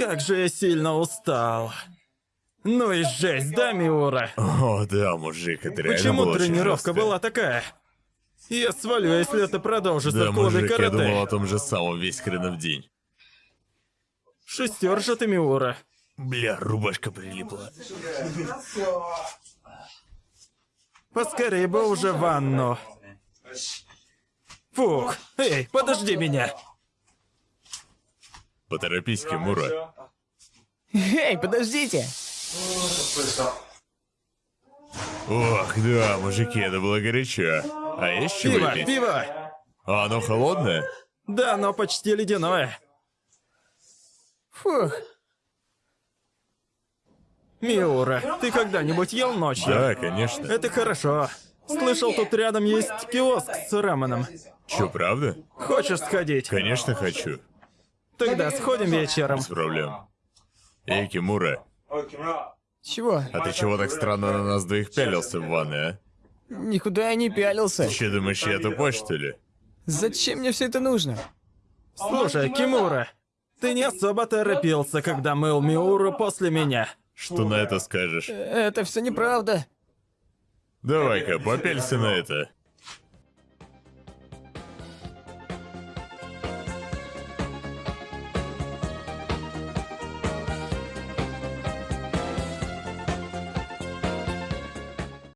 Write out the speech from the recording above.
Как же я сильно устал. Ну и жесть, да, Миура? О, да, мужик, это реально Почему было тренировка была такая? Я свалю, если это продолжится Да, в клубе мужик, я думал о том же самом весь хренов день. Шестер же ты, Миура. Бля, рубашка прилипла. Поскорее бы уже в ванну. Фух, эй, подожди меня. Поторопись, Кимура. Эй, подождите! Ох, да, мужики, это было горячо. А есть чего Пиво, пить? пиво. А оно холодное? Да, но почти ледяное. Фух, Миура, ты когда-нибудь ел ночью? Да, конечно. Это хорошо. Слышал, тут рядом есть киоск с раменом. Чё, правда? Хочешь сходить? Конечно хочу. Тогда сходим вечером. Без проблем. Эй, Кимура, чего? а ты чего так странно на нас двоих пялился в ванной, а? Никуда я не пялился. Ты что, думаешь, я тупой, что ли? Зачем мне все это нужно? Слушай, Кимура, ты не особо торопился, когда мыл Миуру после меня. Что на это скажешь? Это все неправда. Давай-ка, попелься на это.